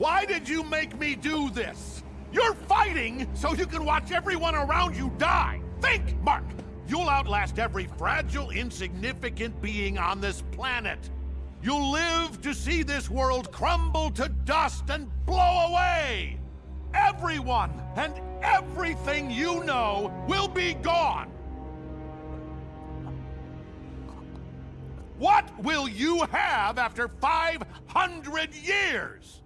Why did you make me do this? You're fighting so you can watch everyone around you die! Think, Mark! You'll outlast every fragile, insignificant being on this planet. You'll live to see this world crumble to dust and blow away! Everyone and everything you know will be gone! What will you have after 500 years?